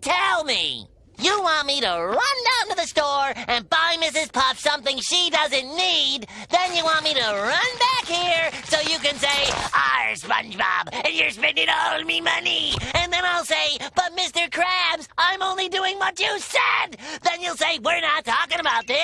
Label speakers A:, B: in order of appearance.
A: Tell me, You want me to run down to the store and buy Mrs. Puff something she doesn't need. Then you want me to run back here so you can say, "Our SpongeBob, and you're spending all me money. And then I'll say, but Mr. Krabs, I'm only doing what you said. Then you'll say, we're not talking about this."